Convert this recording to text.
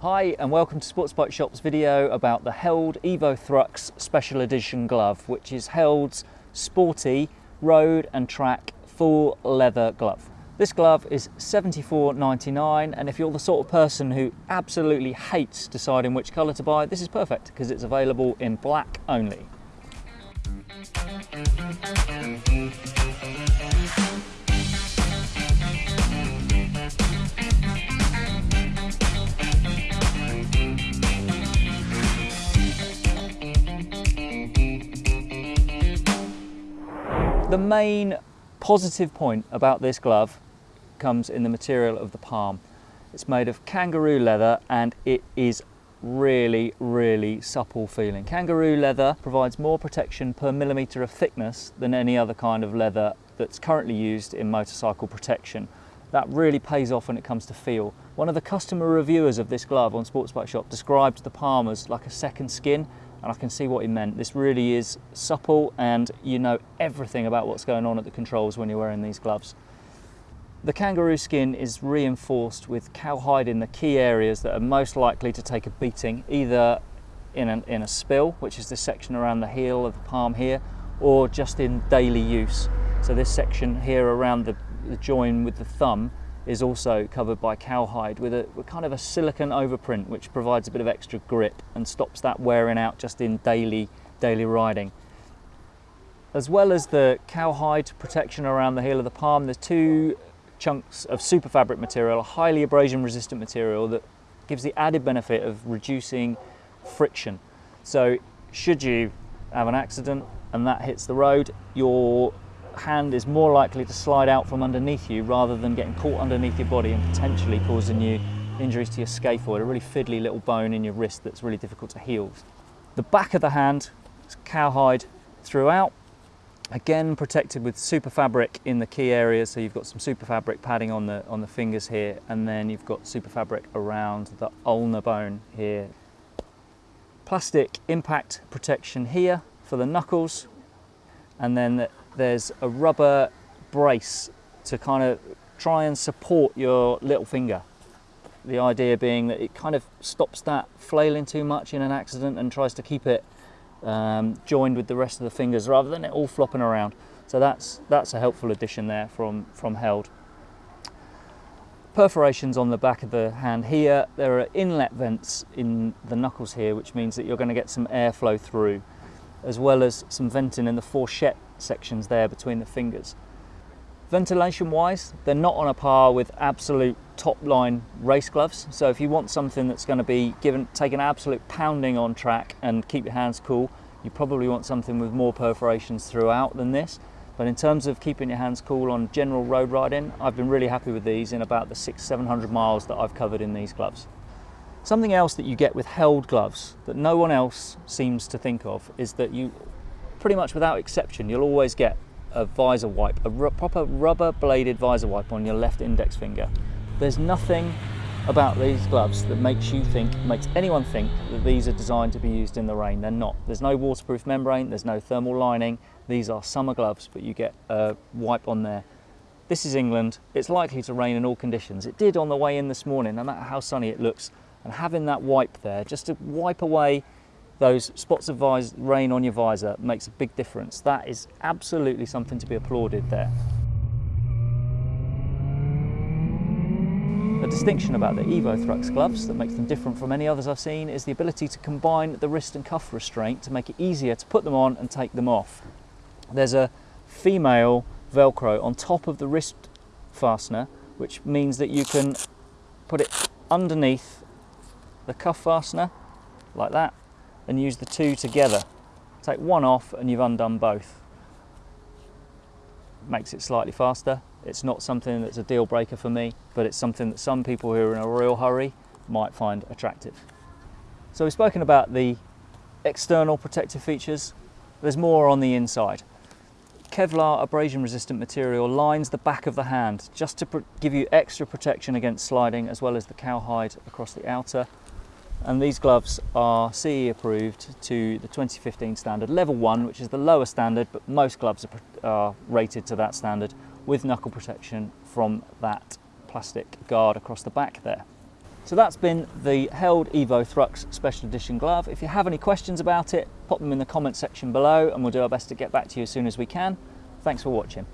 Hi and welcome to Sports Bike Shop's video about the Held Evo Thrux Special Edition glove, which is Held's sporty road and track full leather glove. This glove is $74.99 and if you're the sort of person who absolutely hates deciding which colour to buy, this is perfect because it's available in black only. The main positive point about this glove comes in the material of the palm. It's made of kangaroo leather and it is really, really supple feeling. Kangaroo leather provides more protection per millimetre of thickness than any other kind of leather that's currently used in motorcycle protection. That really pays off when it comes to feel. One of the customer reviewers of this glove on Sports Bike Shop described the palm as like a second skin and I can see what he meant. This really is supple and you know everything about what's going on at the controls when you're wearing these gloves. The kangaroo skin is reinforced with cowhide in the key areas that are most likely to take a beating, either in, an, in a spill, which is this section around the heel of the palm here, or just in daily use. So this section here around the, the join with the thumb is also covered by cowhide with a with kind of a silicon overprint which provides a bit of extra grip and stops that wearing out just in daily daily riding. As well as the cowhide protection around the heel of the palm, there's two chunks of super fabric material, a highly abrasion resistant material that gives the added benefit of reducing friction. So should you have an accident and that hits the road, your hand is more likely to slide out from underneath you rather than getting caught underneath your body and potentially causing you injuries to your scaphoid, a really fiddly little bone in your wrist that's really difficult to heal. The back of the hand is cowhide throughout, again protected with super fabric in the key areas. So you've got some super fabric padding on the, on the fingers here, and then you've got super fabric around the ulnar bone here. Plastic impact protection here for the knuckles, and then there's a rubber brace to kind of try and support your little finger. The idea being that it kind of stops that flailing too much in an accident and tries to keep it um, joined with the rest of the fingers rather than it all flopping around. So that's, that's a helpful addition there from, from Held. Perforations on the back of the hand here. There are inlet vents in the knuckles here, which means that you're going to get some airflow through, as well as some venting in the fourchette sections there between the fingers. Ventilation wise, they're not on a par with absolute top line race gloves. So if you want something that's going to be given, take an absolute pounding on track and keep your hands cool, you probably want something with more perforations throughout than this. But in terms of keeping your hands cool on general road riding, I've been really happy with these in about the six, 700 miles that I've covered in these gloves. Something else that you get with held gloves that no one else seems to think of is that you pretty much without exception, you'll always get a visor wipe, a proper rubber bladed visor wipe on your left index finger. There's nothing about these gloves that makes you think, makes anyone think that these are designed to be used in the rain. They're not. There's no waterproof membrane, there's no thermal lining. These are summer gloves, but you get a wipe on there. This is England. It's likely to rain in all conditions. It did on the way in this morning, no matter how sunny it looks. And having that wipe there, just to wipe away those spots of rain on your visor makes a big difference. That is absolutely something to be applauded there. A distinction about the Evo Thrux gloves that makes them different from any others I've seen is the ability to combine the wrist and cuff restraint to make it easier to put them on and take them off. There's a female Velcro on top of the wrist fastener, which means that you can put it underneath the cuff fastener like that and use the two together. Take one off and you've undone both. Makes it slightly faster. It's not something that's a deal breaker for me, but it's something that some people who are in a real hurry might find attractive. So we've spoken about the external protective features. There's more on the inside. Kevlar abrasion resistant material lines the back of the hand just to give you extra protection against sliding as well as the cowhide across the outer and these gloves are CE approved to the 2015 standard level 1 which is the lower standard but most gloves are, are, rated to that standard with knuckle protection from that plastic guard across the back there. So that's been the Held Evo Thrux Special Edition glove. If you have any questions about it, pop them in the comment section below and we'll do our best to get back to you as soon as we can. Thanks for watching.